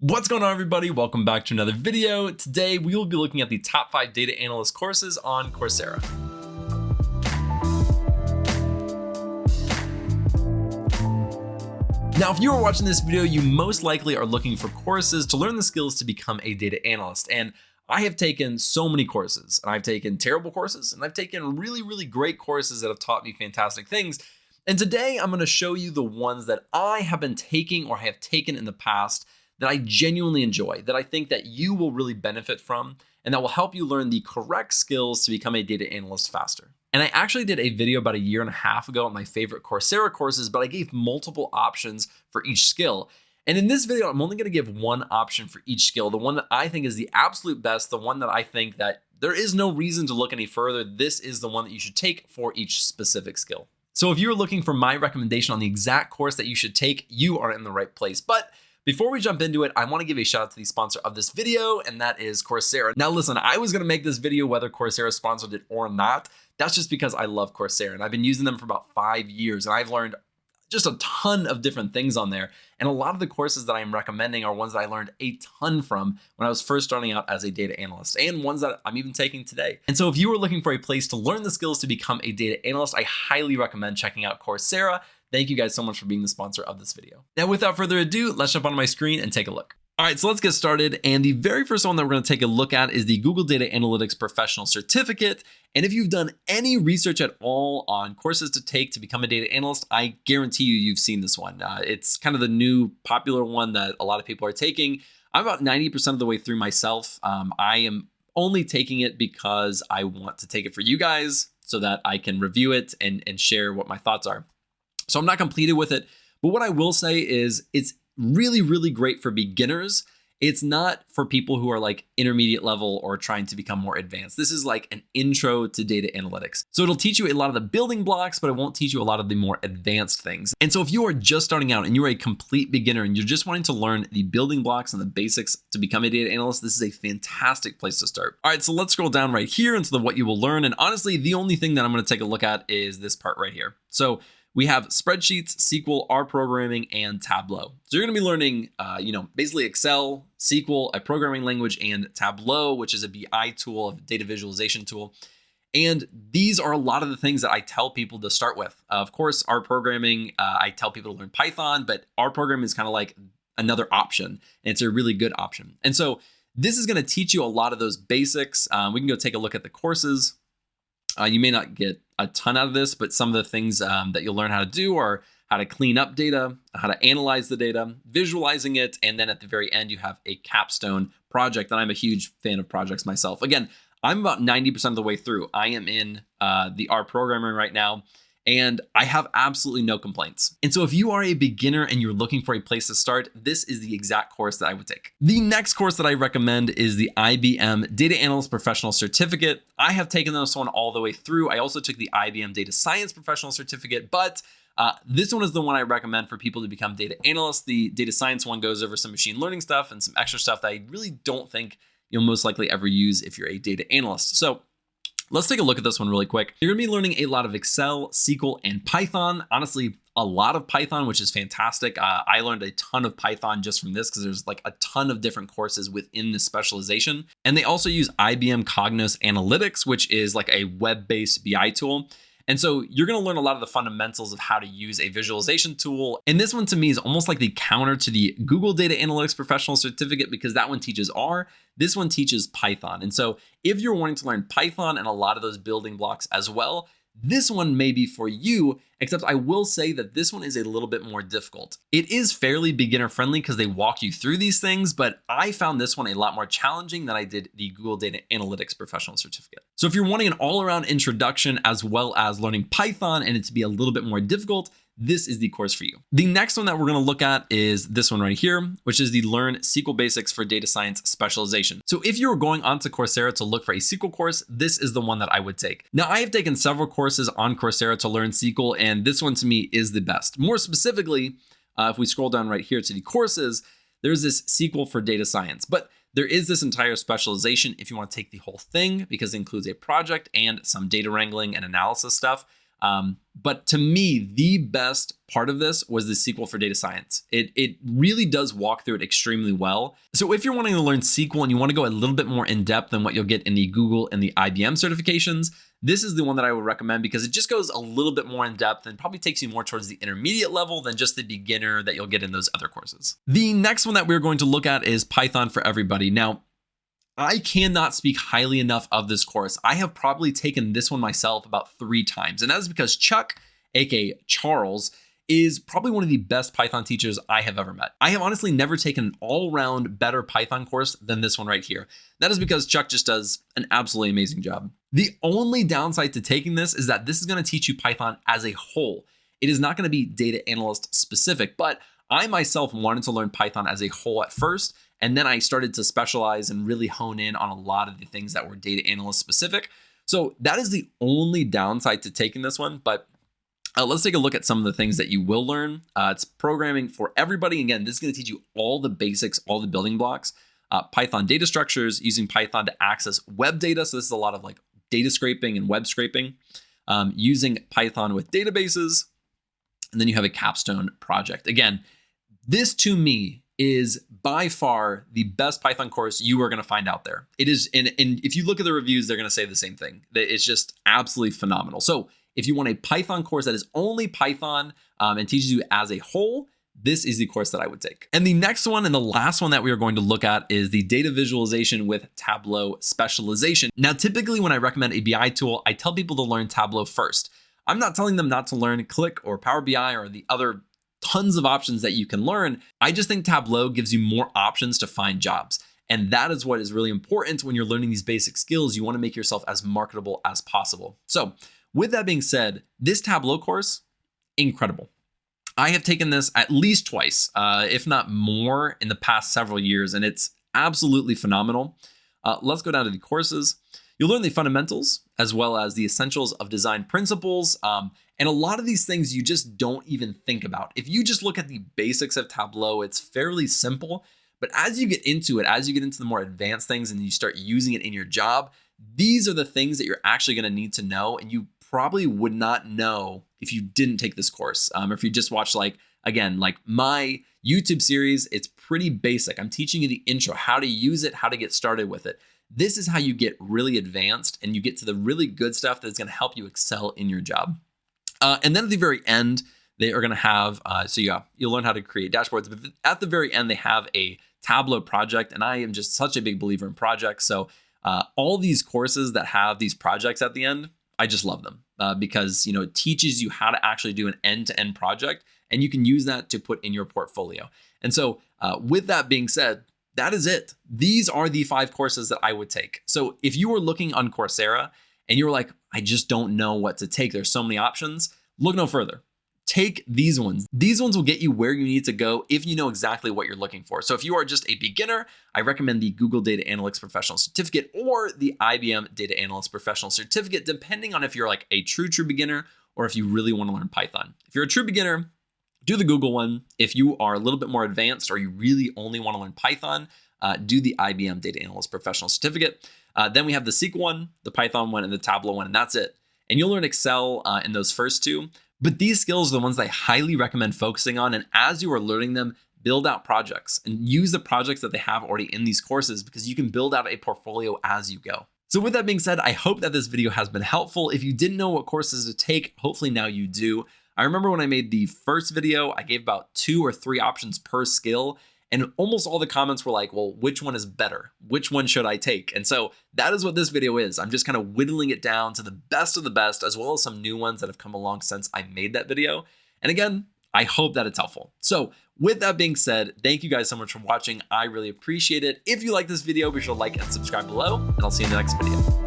What's going on everybody? Welcome back to another video. Today we will be looking at the top five data analyst courses on Coursera. Now, if you are watching this video, you most likely are looking for courses to learn the skills to become a data analyst. And I have taken so many courses and I've taken terrible courses and I've taken really, really great courses that have taught me fantastic things. And today I'm going to show you the ones that I have been taking or have taken in the past that I genuinely enjoy, that I think that you will really benefit from, and that will help you learn the correct skills to become a data analyst faster. And I actually did a video about a year and a half ago on my favorite Coursera courses, but I gave multiple options for each skill. And in this video, I'm only going to give one option for each skill, the one that I think is the absolute best, the one that I think that there is no reason to look any further. This is the one that you should take for each specific skill. So if you're looking for my recommendation on the exact course that you should take, you are in the right place. But before we jump into it, I want to give a shout out to the sponsor of this video, and that is Coursera. Now listen, I was going to make this video whether Coursera sponsored it or not. That's just because I love Coursera and I've been using them for about five years and I've learned just a ton of different things on there. And a lot of the courses that I'm recommending are ones that I learned a ton from when I was first starting out as a data analyst and ones that I'm even taking today. And so if you are looking for a place to learn the skills to become a data analyst, I highly recommend checking out Coursera. Thank you guys so much for being the sponsor of this video. Now, without further ado, let's jump onto my screen and take a look. All right, so let's get started. And the very first one that we're going to take a look at is the Google Data Analytics Professional Certificate. And if you've done any research at all on courses to take to become a data analyst, I guarantee you, you've seen this one. Uh, it's kind of the new popular one that a lot of people are taking. I'm about 90% of the way through myself. Um, I am only taking it because I want to take it for you guys so that I can review it and, and share what my thoughts are. So I'm not completed with it. But what I will say is it's really, really great for beginners. It's not for people who are like intermediate level or trying to become more advanced. This is like an intro to data analytics. So it'll teach you a lot of the building blocks, but it won't teach you a lot of the more advanced things. And so if you are just starting out and you're a complete beginner and you're just wanting to learn the building blocks and the basics to become a data analyst, this is a fantastic place to start. All right, so let's scroll down right here into the what you will learn. And honestly, the only thing that I'm going to take a look at is this part right here. So we have spreadsheets, SQL, R programming, and Tableau. So you're going to be learning, uh, you know, basically Excel, SQL, a programming language, and Tableau, which is a BI tool, a data visualization tool. And these are a lot of the things that I tell people to start with. Uh, of course, R programming, uh, I tell people to learn Python, but R programming is kind of like another option, and it's a really good option. And so this is going to teach you a lot of those basics. Um, we can go take a look at the courses. Uh, you may not get a ton out of this, but some of the things um, that you'll learn how to do are how to clean up data, how to analyze the data, visualizing it, and then at the very end, you have a capstone project. And I'm a huge fan of projects myself. Again, I'm about 90% of the way through. I am in uh, the R programming right now and I have absolutely no complaints. And so if you are a beginner and you're looking for a place to start, this is the exact course that I would take. The next course that I recommend is the IBM Data Analyst Professional Certificate. I have taken this one all the way through. I also took the IBM Data Science Professional Certificate, but uh, this one is the one I recommend for people to become data analysts. The data science one goes over some machine learning stuff and some extra stuff that I really don't think you'll most likely ever use if you're a data analyst. So Let's take a look at this one really quick. You're gonna be learning a lot of Excel, SQL, and Python. Honestly, a lot of Python, which is fantastic. Uh, I learned a ton of Python just from this because there's like a ton of different courses within this specialization. And they also use IBM Cognos Analytics, which is like a web-based BI tool. And so you're going to learn a lot of the fundamentals of how to use a visualization tool. And this one to me is almost like the counter to the Google Data Analytics Professional Certificate because that one teaches R. This one teaches Python. And so if you're wanting to learn Python and a lot of those building blocks as well, this one may be for you, except I will say that this one is a little bit more difficult. It is fairly beginner friendly because they walk you through these things, but I found this one a lot more challenging than I did the Google Data Analytics Professional Certificate. So if you're wanting an all around introduction as well as learning Python and it to be a little bit more difficult, this is the course for you. The next one that we're going to look at is this one right here, which is the Learn SQL Basics for Data Science Specialization. So if you were going onto Coursera to look for a SQL course, this is the one that I would take. Now, I have taken several courses on Coursera to learn SQL, and this one to me is the best. More specifically, uh, if we scroll down right here to the courses, there's this SQL for data science, but there is this entire specialization if you want to take the whole thing because it includes a project and some data wrangling and analysis stuff. Um, but to me, the best part of this was the SQL for data science. It, it really does walk through it extremely well. So if you're wanting to learn SQL and you want to go a little bit more in depth than what you'll get in the Google and the IBM certifications, this is the one that I would recommend because it just goes a little bit more in depth and probably takes you more towards the intermediate level than just the beginner that you'll get in those other courses. The next one that we're going to look at is Python for Everybody. Now, I cannot speak highly enough of this course. I have probably taken this one myself about three times, and that is because Chuck, aka Charles, is probably one of the best Python teachers I have ever met. I have honestly never taken an all-round better Python course than this one right here. That is because Chuck just does an absolutely amazing job. The only downside to taking this is that this is going to teach you Python as a whole. It is not going to be data analyst specific, but I myself wanted to learn Python as a whole at first, and then I started to specialize and really hone in on a lot of the things that were data analyst specific. So that is the only downside to taking this one. But uh, let's take a look at some of the things that you will learn. Uh, it's programming for everybody. Again, this is going to teach you all the basics, all the building blocks. Uh, Python data structures, using Python to access web data. So this is a lot of like data scraping and web scraping. Um, using Python with databases. And then you have a capstone project. Again, this to me is by far the best Python course you are going to find out there. It is, and, and if you look at the reviews, they're going to say the same thing. It's just absolutely phenomenal. So if you want a Python course that is only Python um, and teaches you as a whole, this is the course that I would take. And the next one and the last one that we are going to look at is the data visualization with Tableau specialization. Now, typically when I recommend a BI tool, I tell people to learn Tableau first. I'm not telling them not to learn Qlik or Power BI or the other tons of options that you can learn. I just think Tableau gives you more options to find jobs. And that is what is really important when you're learning these basic skills. You want to make yourself as marketable as possible. So with that being said, this Tableau course, incredible. I have taken this at least twice, uh, if not more, in the past several years, and it's absolutely phenomenal. Uh, let's go down to the courses. You'll learn the fundamentals as well as the essentials of design principles. Um, and a lot of these things you just don't even think about. If you just look at the basics of Tableau, it's fairly simple. But as you get into it, as you get into the more advanced things and you start using it in your job, these are the things that you're actually going to need to know. And you probably would not know if you didn't take this course. Um, or if you just watch like, again, like my YouTube series, it's pretty basic. I'm teaching you the intro, how to use it, how to get started with it. This is how you get really advanced and you get to the really good stuff that's going to help you excel in your job. Uh, and then at the very end, they are going to have, uh, so yeah, you'll learn how to create dashboards. But at the very end, they have a Tableau project. And I am just such a big believer in projects. So uh, all these courses that have these projects at the end, I just love them uh, because, you know, it teaches you how to actually do an end-to-end -end project and you can use that to put in your portfolio. And so uh, with that being said, that is it. These are the five courses that I would take. So if you were looking on Coursera and you're like, I just don't know what to take, there's so many options, look no further. Take these ones. These ones will get you where you need to go if you know exactly what you're looking for. So if you are just a beginner, I recommend the Google Data Analytics Professional Certificate or the IBM Data Analyst Professional Certificate, depending on if you're like a true, true beginner or if you really want to learn Python. If you're a true beginner, do the Google one. If you are a little bit more advanced or you really only want to learn Python, uh, do the IBM Data Analyst Professional Certificate. Uh, then we have the SQL one, the Python one, and the Tableau one, and that's it. And you'll learn Excel uh, in those first two. But these skills are the ones I highly recommend focusing on. And as you are learning them, build out projects and use the projects that they have already in these courses because you can build out a portfolio as you go. So with that being said, I hope that this video has been helpful. If you didn't know what courses to take, hopefully now you do. I remember when I made the first video, I gave about two or three options per skill. And almost all the comments were like, well, which one is better? Which one should I take? And so that is what this video is. I'm just kind of whittling it down to the best of the best, as well as some new ones that have come along since I made that video. And again, I hope that it's helpful. So with that being said, thank you guys so much for watching. I really appreciate it. If you like this video, be sure to like and subscribe below, and I'll see you in the next video.